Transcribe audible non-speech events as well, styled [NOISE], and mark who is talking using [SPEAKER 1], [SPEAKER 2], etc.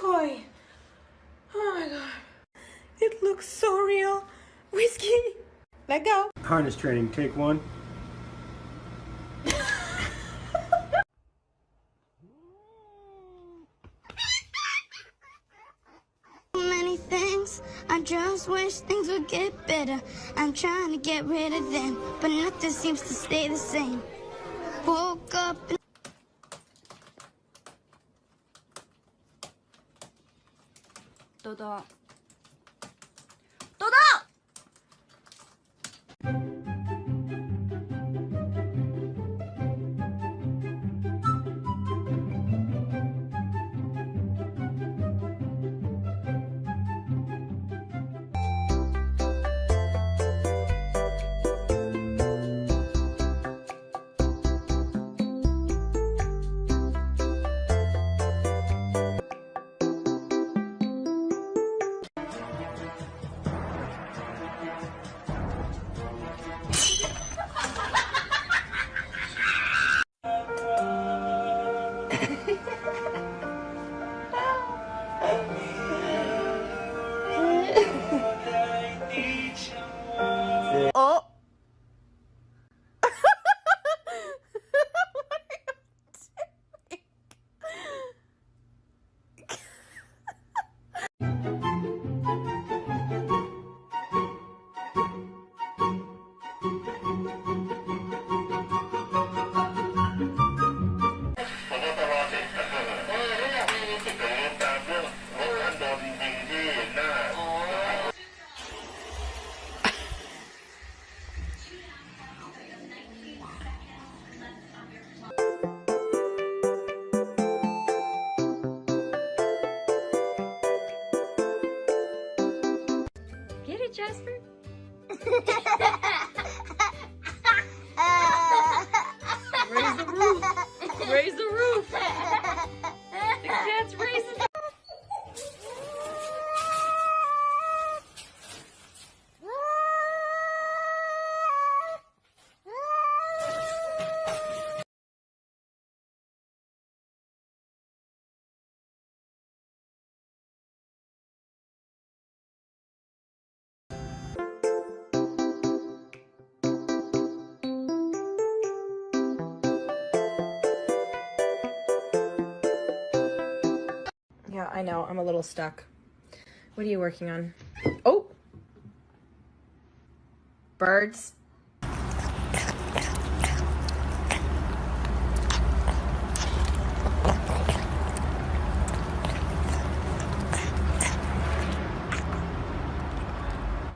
[SPEAKER 1] toy. Oh my god. It looks so real. Whiskey. Let go.
[SPEAKER 2] Harness training, take one.
[SPEAKER 3] many things. I just wish things would get better. I'm trying to get rid of them, but nothing seems to stay the same. Woke up ド
[SPEAKER 4] ドドド 다
[SPEAKER 1] 어?
[SPEAKER 4] Get it Jasper [LAUGHS]
[SPEAKER 1] I know. I'm a little stuck. What are you working on? Oh! Birds.